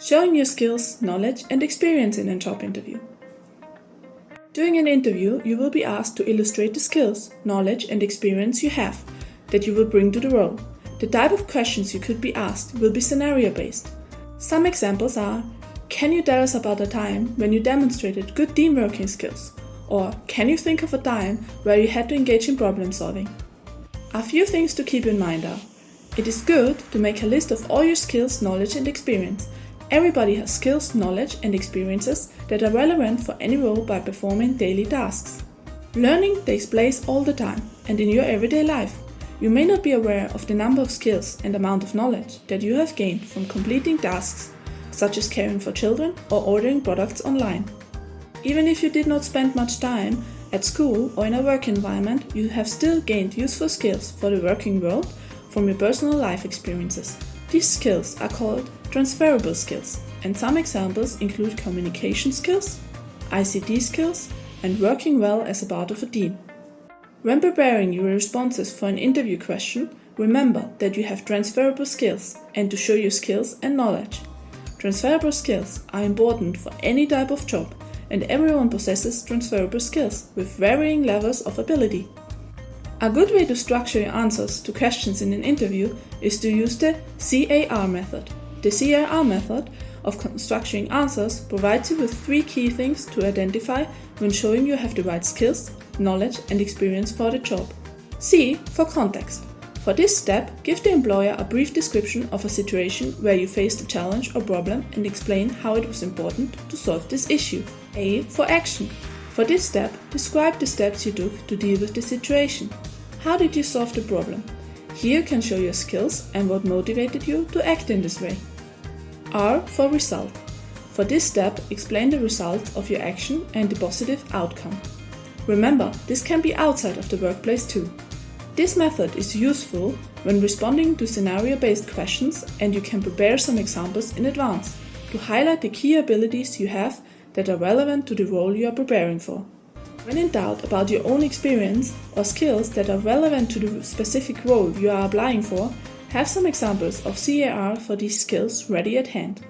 Showing your skills, knowledge and experience in a job interview. During an interview, you will be asked to illustrate the skills, knowledge and experience you have that you will bring to the role. The type of questions you could be asked will be scenario based. Some examples are Can you tell us about a time when you demonstrated good team working skills? Or can you think of a time where you had to engage in problem solving? A few things to keep in mind are It is good to make a list of all your skills, knowledge and experience Everybody has skills, knowledge and experiences that are relevant for any role by performing daily tasks. Learning takes place all the time and in your everyday life. You may not be aware of the number of skills and amount of knowledge that you have gained from completing tasks, such as caring for children or ordering products online. Even if you did not spend much time at school or in a work environment, you have still gained useful skills for the working world from your personal life experiences. These skills are called transferable skills, and some examples include communication skills, ICT skills, and working well as a part of a team. When preparing your responses for an interview question, remember that you have transferable skills and to show your skills and knowledge. Transferable skills are important for any type of job, and everyone possesses transferable skills with varying levels of ability. A good way to structure your answers to questions in an interview is to use the CAR method. The CAR method of constructing answers provides you with three key things to identify when showing you have the right skills, knowledge and experience for the job. C for context. For this step, give the employer a brief description of a situation where you faced a challenge or problem and explain how it was important to solve this issue. A for action. For this step, describe the steps you took to deal with the situation. How did you solve the problem? Here you can show your skills and what motivated you to act in this way. R for result. For this step, explain the result of your action and the positive outcome. Remember, this can be outside of the workplace too. This method is useful when responding to scenario-based questions and you can prepare some examples in advance to highlight the key abilities you have that are relevant to the role you are preparing for. When in doubt about your own experience or skills that are relevant to the specific role you are applying for, have some examples of CAR for these skills ready at hand.